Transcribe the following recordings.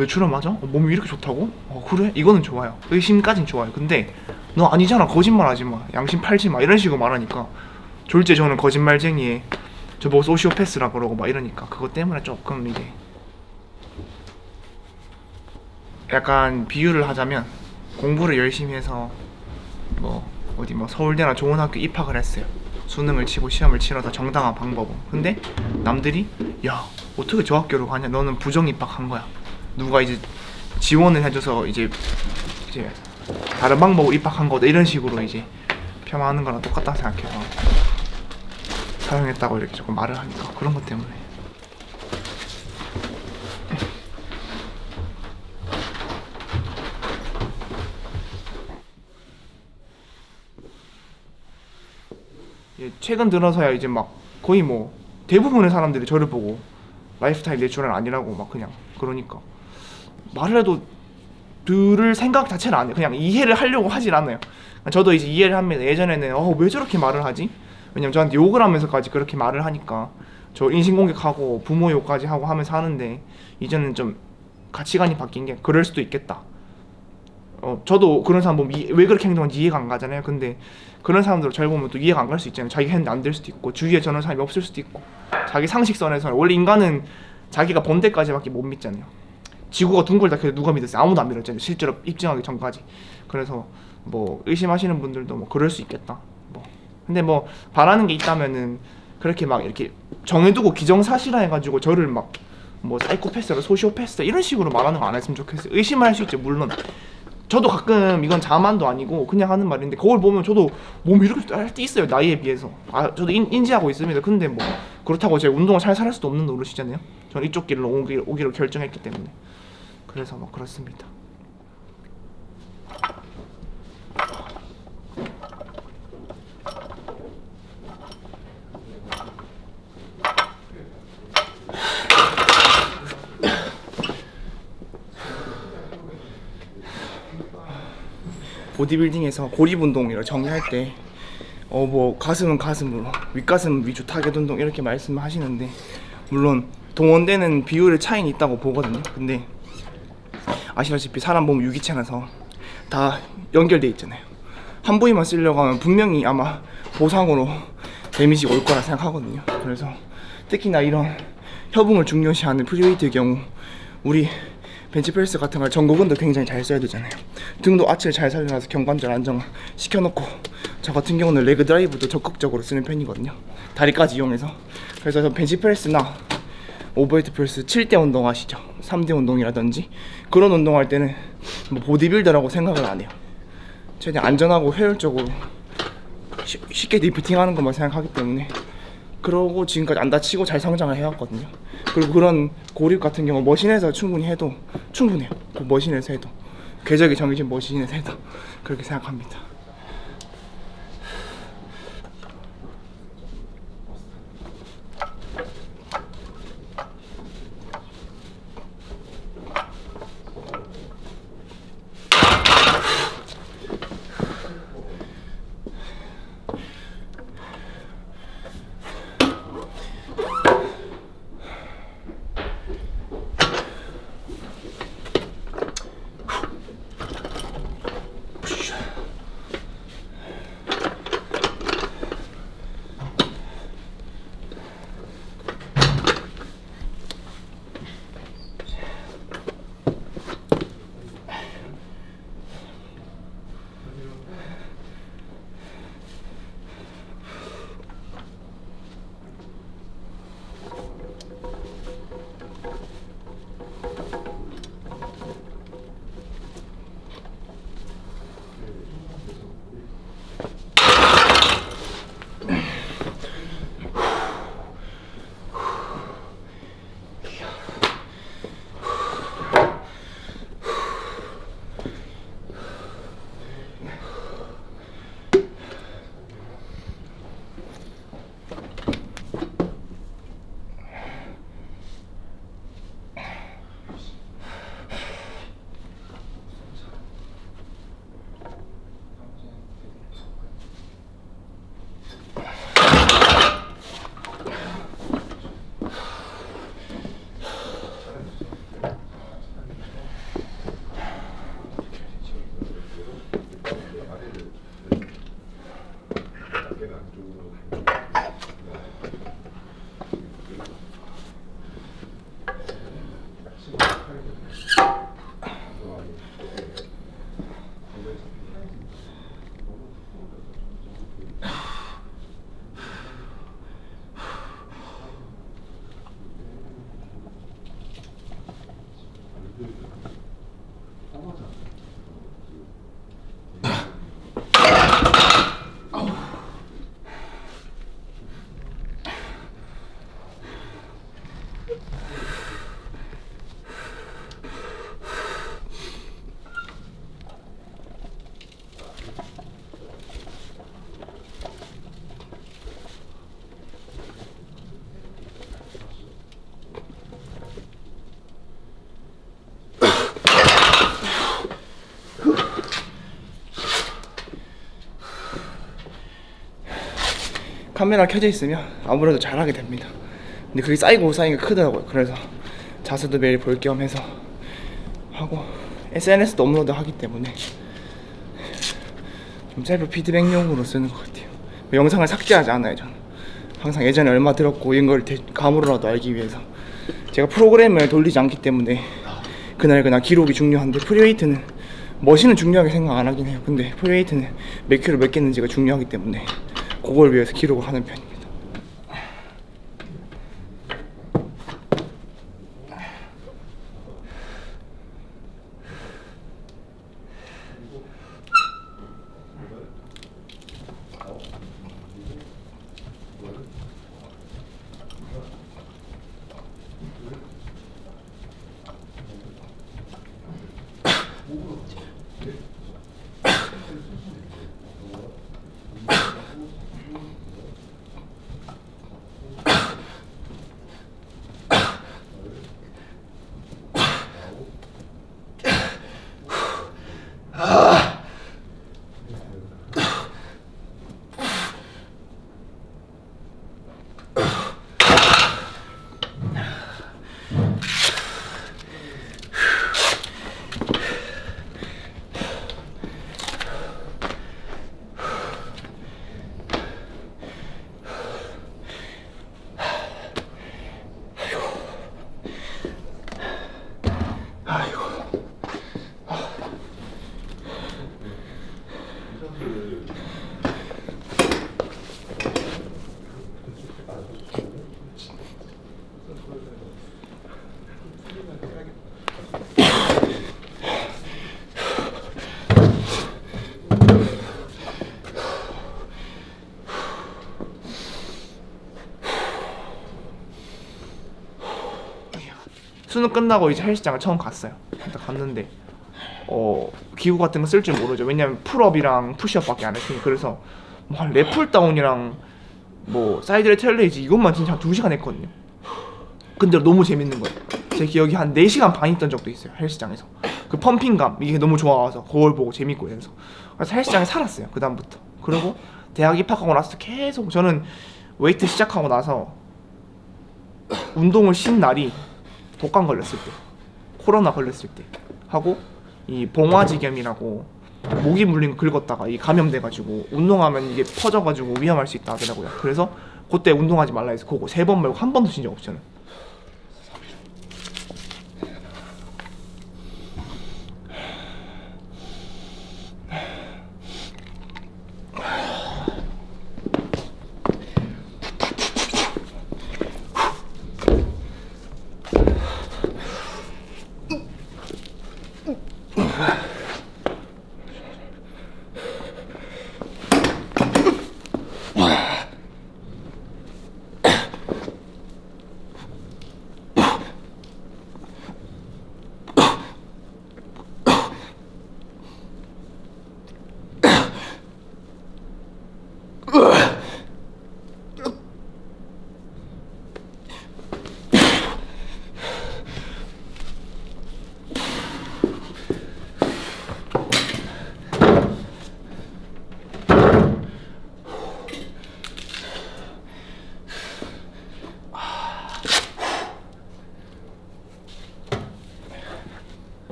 너 natural 맞아? 어, 몸이 이렇게 좋다고? 어 그래? 이거는 좋아요 의심까진 좋아요 근데 너 아니잖아 거짓말하지 마 양심 팔지 마 이런 식으로 말하니까 졸지에 저는 거짓말쟁이에 저보고 소시오패스라 그러고 막 이러니까 그것 때문에 조금 이게 약간 비유를 하자면 공부를 열심히 해서 뭐 어디 뭐 서울대나 좋은 학교 입학을 했어요. 수능을 치고 시험을 치러서 정당한 방법은. 근데 남들이 야 어떻게 저 학교로 가냐? 너는 부정 입학한 거야. 누가 이제 지원을 해줘서 이제 이제 다른 방법으로 입학한 거다 이런 식으로 이제 폄하하는 거랑 똑같다 생각해서 사용했다고 이렇게 조금 말을 하니까 그런 것 때문에. 예, 최근 들어서야 이제 막 거의 뭐 대부분의 사람들이 저를 보고 lifestyle natural 아니라고 막 그냥 그러니까 말을 해도 들을 생각 자체를 안 해요. 그냥 이해를 하려고 하질 않아요. 저도 이제 이해를 합니다. 예전에는 어, 왜 저렇게 말을 하지? 왜냐면 저한테 욕을 하면서까지 그렇게 말을 하니까 저 인신공격하고 부모 욕까지 하고 하면서 하는데 이제는 좀 가치관이 바뀐 게 그럴 수도 있겠다. 어, 저도 그런 사람 보면 이- 왜 그렇게 행동하는지 이해가 안 가잖아요. 근데 그런 사람들 잘 보면 또 이해가 안 갈 수 있잖아요. 자기가 했는데 안 될 수도 있고 주위에 저런 사람이 없을 수도 있고 자기 상식선에서 원래 인간은 자기가 본 데까지밖에 못 믿잖아요. 지구가 둥글다 해도 누가 믿었어요? 아무도 안 믿었잖아요. 실제로 입증하기 전까지. 그래서 뭐 의심하시는 분들도 뭐 그럴 수 있겠다. 뭐 근데 뭐 바라는 게 있다면은 그렇게 막 이렇게 정해두고 기정사실화 해가지고 저를 막 뭐 사이코패스라 소시오패스 이런 식으로 말하는 거 안 했으면 좋겠어요. 의심을 할수 있죠 물론. 저도 가끔 이건 자만도 아니고 그냥 하는 말인데 거울 보면 저도 몸이 이렇게 할때 있어요 나이에 비해서 아 저도 인, 인지하고 있습니다 근데 뭐 그렇다고 제가 운동을 살살 할 수도 없는 노릇이잖아요 저는 이쪽 길로 오기로, 오기로 결정했기 때문에 그래서 뭐 그렇습니다 보디빌딩에서 고립 운동이라 정의할 때 어 뭐 가슴은 가슴으로 윗가슴은 위주 타겟 운동 이렇게 말씀하시는데 물론 동원되는 비율의 차이는 있다고 보거든요. 근데 아시다시피 사람 몸 유기체라서 다 연결돼 있잖아요. 한 부위만 쓰려고 하면 분명히 아마 보상으로 damage 올 거라 생각하거든요. 그래서 특히나 이런 협응을 중요시하는 free weight의 경우 우리 벤치프레스 같은 걸 전거근도 굉장히 잘 써야 되잖아요. 등도 아치를 잘 살려놔서 견관절 안정 시켜놓고 저 같은 경우는 leg drive도 적극적으로 쓰는 편이거든요. 다리까지 이용해서 그래서 저 벤치프레스나 overhead press 7대 운동 아시죠? 3대 운동이라든지 그런 운동할 때는 뭐 보디빌더라고 생각을 안 해요. 최대한 안전하고 효율적으로 쉬- 쉽게 리프팅 하는 것만 생각하기 때문에 그러고 지금까지 안 다치고 잘 성장을 해왔거든요. 그리고 그런 고립 같은 경우 머신에서 충분히 해도 충분해요. 그 머신에서 해도 궤적이 정해진 머신에서 해도 그렇게 생각합니다. 카메라 켜져 있으면 아무래도 잘하게 됩니다. 근데 그게 쌓이고 쌓이니까 크더라고요. 그래서 자세도 매일 볼 겸 해서 하고 SNS도 업로드 하기 때문에 좀 셀프 피드백용으로 쓰는 것 같아요. 영상을 삭제하지 않아요, 저는. 항상 예전에 얼마 들었고 이런 걸 대- 감으로라도 알기 위해서 제가 프로그램을 돌리지 않기 때문에 그날 그날 기록이 중요한데 free weight는 machine은 중요하게 생각 안 하긴 해요. 근데 free weight는 몇 킬로 몇 깼는지가 중요하기 때문에 그걸 위해서 기록을 하는 편입니다. 수능 끝나고 이제 헬스장을 처음 갔어요. 갔는데 어 기구 같은 거 쓸 줄 모르죠. 왜냐면 풀업이랑 푸시업밖에 안 했으니 그래서 뭐한 lat pulldown이랑 뭐 side lateral raise 이것만 진짜 한 2시간 했거든요. 근데 너무 재밌는 거예요. 제 기억이 한 4시간 반 있던 적도 있어요. 헬스장에서. 그 pumping감 이게 너무 좋아서 그걸 보고 재밌고 이래서 그래서 헬스장에 살았어요. 그 다음부터. 그리고 대학 입학하고 나서 계속 저는 웨이트 시작하고 나서 운동을 쉰 날이 독감 걸렸을 때 코로나 걸렸을 때 하고 이 봉화지겸이라고 모기 물린 거 긁었다가 이 감염돼가지고 운동하면 이게 퍼져가지고 위험할 수 있다 하더라고요. 그래서 그때 운동하지 말라 해서 그거 세 번 말고 한 번도 쉰적 없어요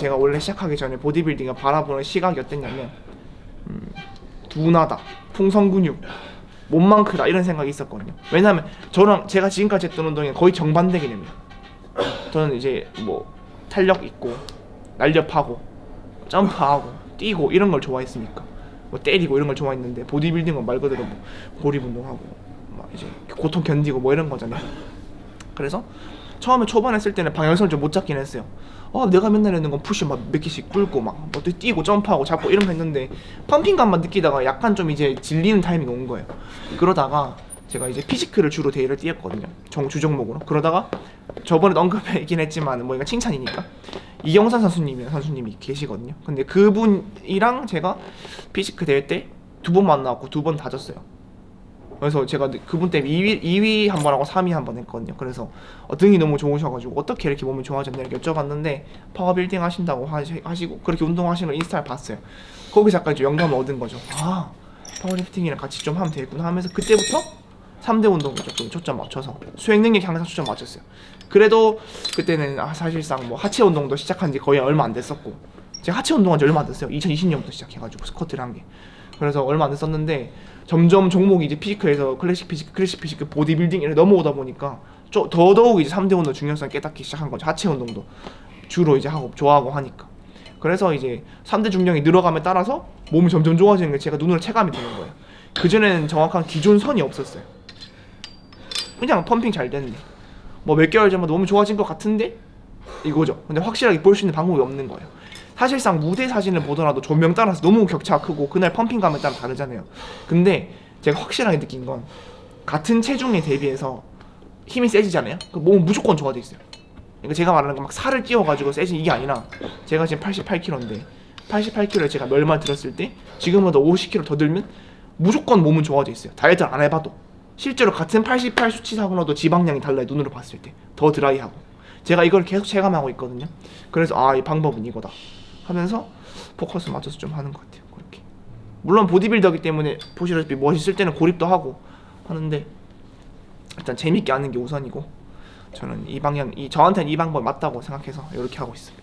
제가 원래 시작하기 전에 보디빌딩을 바라보는 시각이 어땠냐면 음, 둔하다, 풍선 근육, 몸만 크다 이런 생각이 있었거든요. 왜냐하면 저랑 제가 지금까지 했던 운동이 거의 정반대 개념이에요. 저는 이제 뭐 탄력 있고 날렵하고 점프하고 뛰고 이런 걸 좋아했으니까 뭐 때리고 이런 걸 좋아했는데 보디빌딩은 말 그대로 뭐 고립 운동하고 막 이제 고통 견디고 뭐 이런 거잖아요. 그래서 처음에 초반에 쓸 때는 방향성을 좀 못 잡긴 했어요. 어 내가 맨날 했는 건 push 막 몇 개씩 굴고 막뭐 뛰고 점프하고 잡고 거 했는데 pumping감만 느끼다가 약간 좀 이제 질리는 타이밍이 온 거예요. 그러다가 제가 이제 physique를 주로 대회를 뛰었거든요. 정 주종목으로. 그러다가 저번에 언급했긴 했지만 뭐 이거 칭찬이니까 이영산 선수님이랑 선수님이 계시거든요. 근데 그분이랑 제가 physique 대회 때 두 번 만나고 두 번 다 졌어요. 그래서 제가 그분 때문에 2위, 2위 한 번 하고 3위 한 번 했거든요. 그래서 어, 등이 너무 좋으셔가지고 어떻게 이렇게 몸이 좋아졌냐 이렇게 여쭤봤는데 powerbuilding 하신다고 하시, 하시고 그렇게 운동하시는 걸 인스타를 봤어요. 거기서 약간 이제 영감을 얻은 거죠. 아 파워리프팅이랑 같이 좀 하면 되겠구나 하면서 그때부터 3대 운동에 조금 초점 맞춰서 수행 능력 항상 초점 맞췄어요. 그래도 그때는 아, 사실상 뭐 하체 운동도 시작한 지 거의 얼마 안 됐었고 제가 하체 운동한 지 얼마 안 됐어요. 2020년부터 시작해가지고 스쿼트를 한 게. 그래서 얼마 안 됐었는데 점점 종목이 이제 physique에서 classic physique, classic physique, 보디빌딩 이렇게 넘어오다 보니까 좀 더더욱 이제 3대 운동 중요성을 깨닫기 시작한 거죠. 하체 운동도 주로 이제 하고 좋아하고 하니까. 그래서 이제 3대 중량이 늘어감에 따라서 몸이 점점 좋아지는 게 제가 눈으로 체감이 되는 거예요. 그전에는 정확한 기준선이 없었어요. 그냥 펌핑 잘 됐네. 뭐몇 개월 전만 너무 좋아진 것 같은데 이거죠. 근데 확실하게 볼 수 있는 방법이 없는 거예요. 사실상 무대 사진을 보더라도 조명 따라서 너무 격차가 크고 그날 펌핑감에 따라 다르잖아요. 근데 제가 확실하게 느낀 건 같은 체중에 대비해서 힘이 세지잖아요. 그 몸은 무조건 좋아져 있어요. 그러니까 제가 말하는 건 막 살을 찌워가지고 세진 이게 아니라 제가 지금 88kg인데 88kg에 제가 멸말 들었을 때 지금보다 50kg 더 들면 무조건 몸은 좋아져 있어요. 다이어트를 안 해봐도 실제로 같은 88 수치상으로도 지방량이 달라요. 눈으로 봤을 때 더 드라이하고 제가 이걸 계속 체감하고 있거든요. 그래서 아 이 방법은 이거다 하면서 포커스 맞춰서 좀 하는 것 같아요. 그렇게 물론 보디빌더기 때문에 보시다시피 멋있을 때는 고립도 하고 하는데 일단 재밌게 하는 게 우선이고 저는 이 방향 이 저한테는 이 방법 맞다고 생각해서 이렇게 하고 있습니다.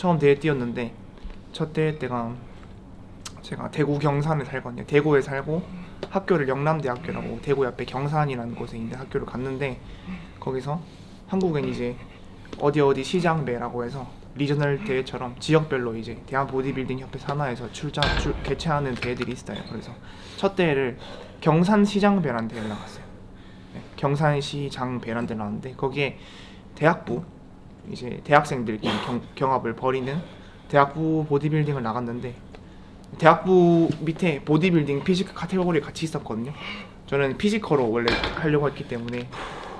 처음 대회 뛰었는데 첫 대회 때가 제가 대구 경산에 살거든요. 대구에 살고 학교를 영남대학교라고 대구 옆에 경산이라는 곳에 있는 학교를 갔는데 거기서 한국엔 이제 어디 어디 시장배라고 해서 리저널 대회처럼 지역별로 이제 대한 보디빌딩 협회 산하에서 출전 출, 개최하는 대회들이 있어요. 그래서 첫 대회를 경산 시장배라는 대회를 나갔어요. 네, 경산시장 배란 데 나왔는데 거기에 대학부 이제 대학생들끼리 경, 경합을 벌이는 대학부 보디빌딩을 나갔는데 대학부 밑에 보디빌딩 physique 카테고리 같이 있었거든요. 저는 physique로 원래 하려고 했기 때문에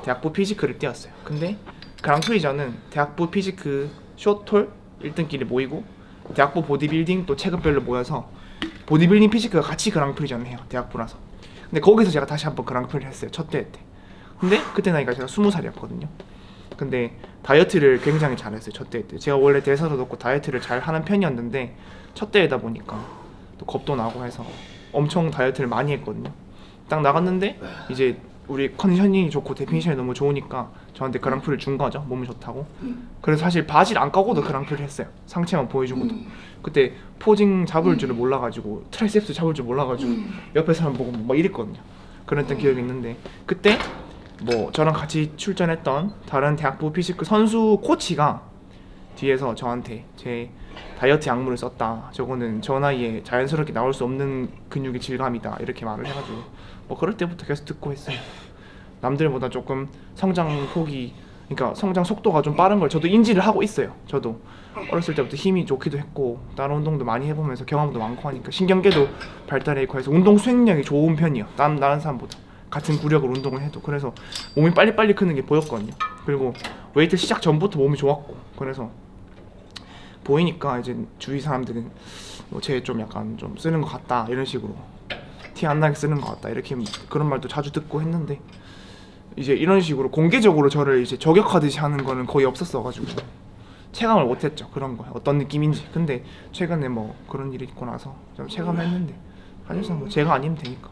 대학부 physique을 뛰었어요. 근데 그랑프리전은 대학부 physique short tall 1등끼리 모이고 대학부 보디빌딩 또 체급별로 모여서 보디빌딩 physique가 같이 그랑프리전을 해요. 대학부라서. 근데 거기서 제가 다시 한번 그랑프리를 했어요. 첫 대회 때. 근데 그때 나이가 제가 20살이었거든요. 근데 다이어트를 굉장히 잘했어요. 첫 대회 때. 제가 원래 대사도 높고 다이어트를 잘 하는 편이었는데 첫 대회다 보니까 또 겁도 나고 해서 엄청 다이어트를 많이 했거든요. 딱 나갔는데 이제 우리 conditioning이 좋고 definition이 너무 좋으니까 저한테 그랑프리를 준 거죠. 몸이 좋다고. 그래서 사실 바지를 안 까고도 그랑프리를 했어요. 상체만 보여주고도. 그때 posing 잡을 줄을 몰라가지고 triceps 잡을 줄 몰라가지고 옆에 사람 보고 막 이랬거든요. 그랬던 기억이 있는데 그때 뭐 저랑 같이 출전했던 다른 대학부 피지크 선수 코치가 뒤에서 저한테 제 다이어트 약물을 썼다. 저거는 저 나이에 자연스럽게 나올 수 없는 근육의 질감이다. 이렇게 말을 해가지고 뭐 그럴 때부터 계속 듣고 했어요. 남들보다 조금 성장 폭이 그러니까 성장 속도가 좀 빠른 걸 저도 인지를 하고 있어요. 저도 어렸을 때부터 힘이 좋기도 했고 다른 운동도 많이 해보면서 경험도 많고 하니까 신경계도 발달해 있고 해서 운동 수행력이 좋은 편이에요. 다른 다른 사람보다 같은 구력으로 운동을 해도 그래서 몸이 빨리빨리 크는 게 보였거든요. 그리고 웨이트 시작 전부터 몸이 좋았고 그래서 보이니까 이제 주위 사람들은 뭐 쟤 좀 약간 좀 쓰는 것 같다 이런 식으로 티 안 나게 쓰는 것 같다 이렇게 그런 말도 자주 듣고 했는데 이제 이런 식으로 공개적으로 저를 이제 저격하듯이 하는 거는 거의 없었어가지고 체감을 못했죠 그런 거 어떤 느낌인지. 근데 최근에 뭐 그런 일이 있고 나서 좀 체감했는데 사실상 뭐 제가 아니면 되니까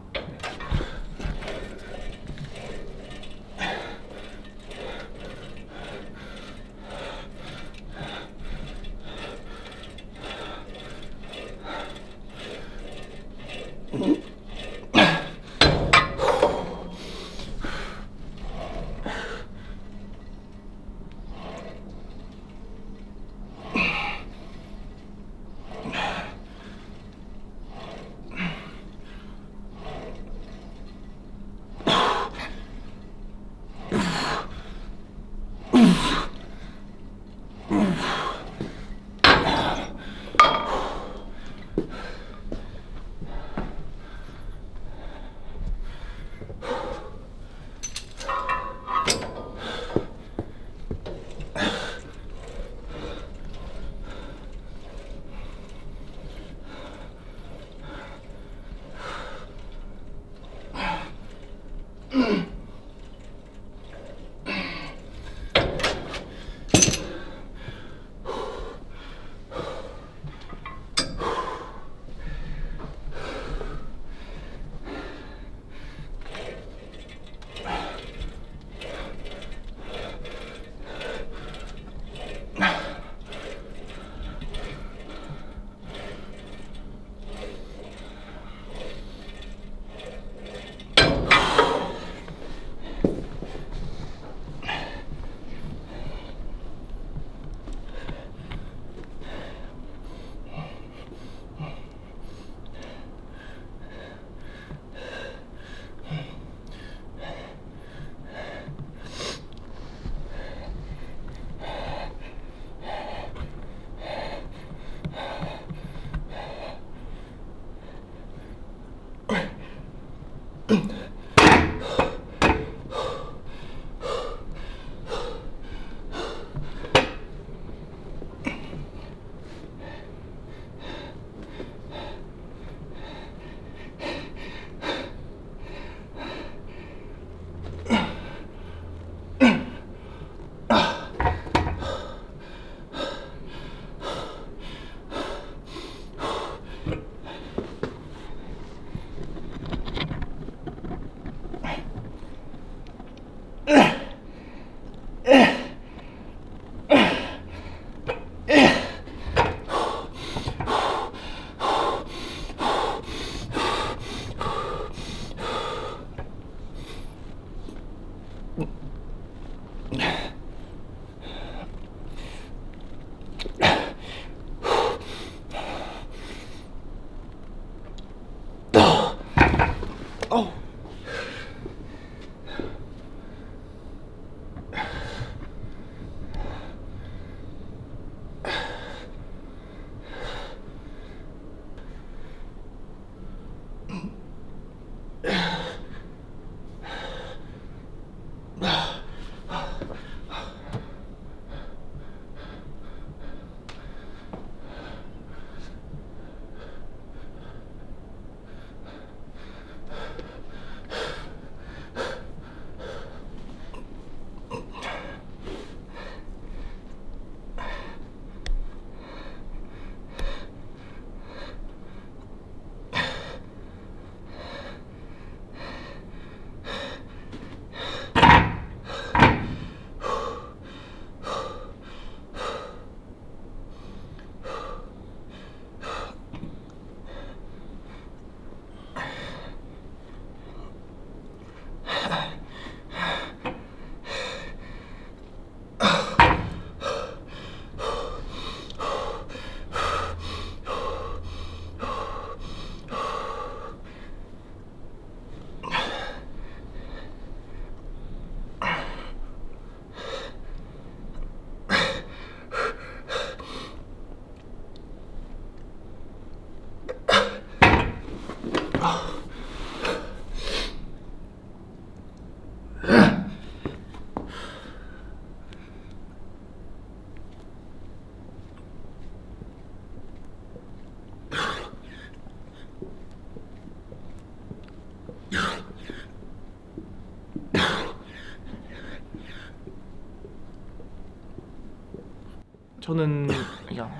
저는 그냥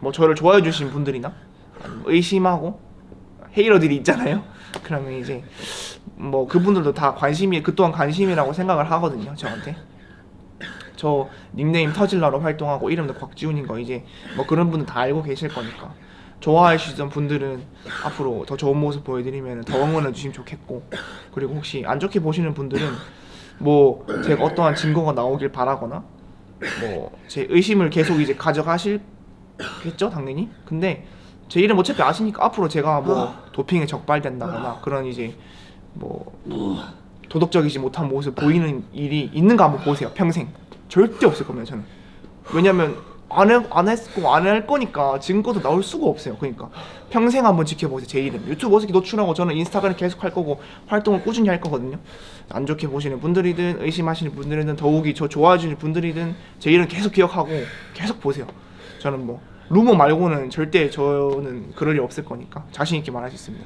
뭐 저를 좋아해 주신 분들이나 의심하고 헤이러들이 있잖아요. 그러면 이제 뭐 그분들도 다 관심이 그 또한 관심이라고 생각을 하거든요. 저한테. 저 닉네임 터질러로 활동하고 이름도 곽지훈인 거 이제 뭐 그런 분들 다 알고 계실 거니까 좋아해 주시던 분들은 앞으로 더 좋은 모습 보여드리면 더 응원해 주시면 좋겠고 그리고 혹시 안 좋게 보시는 분들은 뭐 제가 어떠한 증거가 나오길 바라거나 뭐 제 의심을 계속 이제 가져가실겠죠 당연히? 근데 제 이름 어차피 아시니까 앞으로 제가 뭐 도핑에 적발된다거나 그런 이제 뭐 도덕적이지 못한 모습 보이는 일이 있는가 한번 보세요 평생. 절대 없을 겁니다 저는. 왜냐면 안, 해, 안 했고 안 할 거니까 증거도 나올 수가 없어요. 그러니까 평생 한번 지켜보세요 제 이름. 유튜브 어떻게 노출하고 저는 인스타그램 계속 할 거고 활동을 꾸준히 할 거거든요. 안 좋게 보시는 분들이든 의심하시는 분들이든 더욱이 저 좋아해 주시는 분들이든 제 이름 계속 기억하고 계속 보세요. 저는 뭐 루머 말고는 절대 저는 그럴 일 없을 거니까 자신 있게 말할 수 있습니다